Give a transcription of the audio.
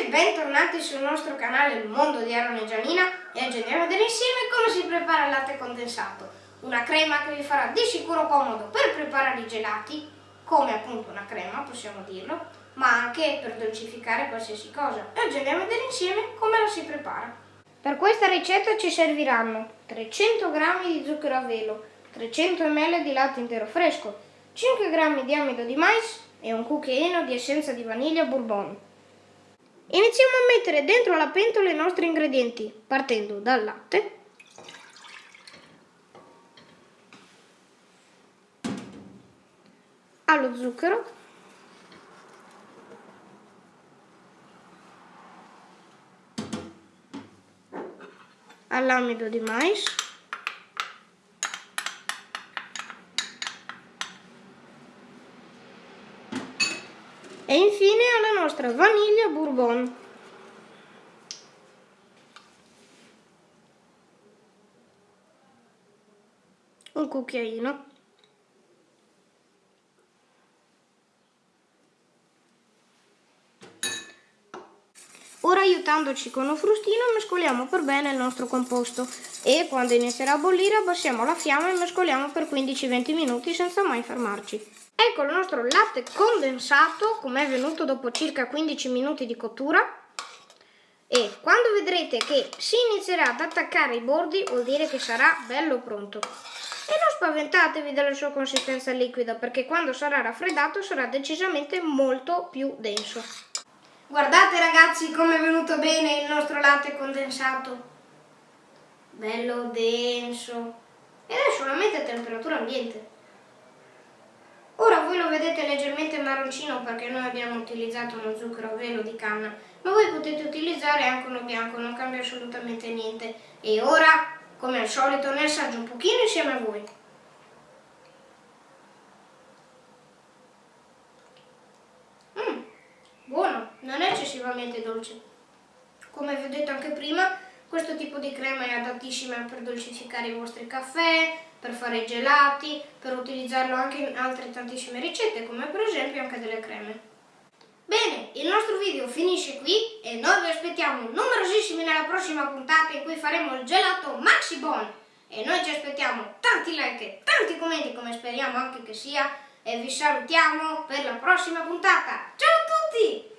ragazzi, bentornati sul nostro canale Il Mondo di Aaron e Gianina e oggi andiamo a vedere insieme come si prepara il latte condensato. Una crema che vi farà di sicuro comodo per preparare i gelati, come appunto una crema, possiamo dirlo, ma anche per dolcificare qualsiasi cosa. E oggi andiamo a vedere insieme come la si prepara. Per questa ricetta ci serviranno 300 g di zucchero a velo, 300 ml di latte intero fresco, 5 g di amido di mais e un cucchiaino di essenza di vaniglia bourbon. Iniziamo a mettere dentro la pentola i nostri ingredienti, partendo dal latte, allo zucchero, all'amido di mais, e infine alla nostra vaniglia bourbon. Un cucchiaino. Ora aiutandoci con un frustino mescoliamo per bene il nostro composto e quando inizierà a bollire abbassiamo la fiamma e mescoliamo per 15-20 minuti senza mai fermarci. Ecco il nostro latte condensato come è venuto dopo circa 15 minuti di cottura e quando vedrete che si inizierà ad attaccare i bordi vuol dire che sarà bello pronto. E non spaventatevi della sua consistenza liquida perché quando sarà raffreddato sarà decisamente molto più denso. Guardate ragazzi come è venuto bene il nostro latte condensato. Bello denso. Ed è solamente a temperatura ambiente. Ora voi lo vedete leggermente marroncino perché noi abbiamo utilizzato uno zucchero a velo di canna, ma voi potete utilizzare anche uno bianco, non cambia assolutamente niente. E ora, come al solito, ne assaggio un pochino insieme a voi. Eccessivamente dolce. Come vi ho detto anche prima, questo tipo di crema è adattissima per dolcificare i vostri caffè, per fare i gelati, per utilizzarlo anche in altre tantissime ricette, come per esempio anche delle creme. Bene, il nostro video finisce qui e noi vi aspettiamo numerosissimi nella prossima puntata in cui faremo il gelato Maxi Bon. E noi ci aspettiamo tanti like e tanti commenti come speriamo anche che sia e vi salutiamo per la prossima puntata. Ciao a tutti!